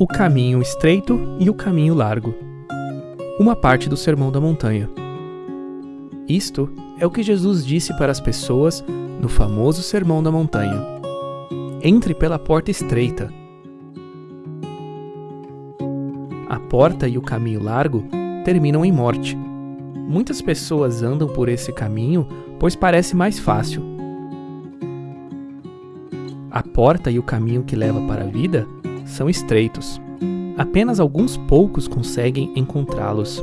o caminho estreito e o caminho largo. Uma parte do Sermão da Montanha. Isto é o que Jesus disse para as pessoas no famoso Sermão da Montanha. Entre pela porta estreita. A porta e o caminho largo terminam em morte. Muitas pessoas andam por esse caminho pois parece mais fácil. A porta e o caminho que leva para a vida são estreitos. Apenas alguns poucos conseguem encontrá-los.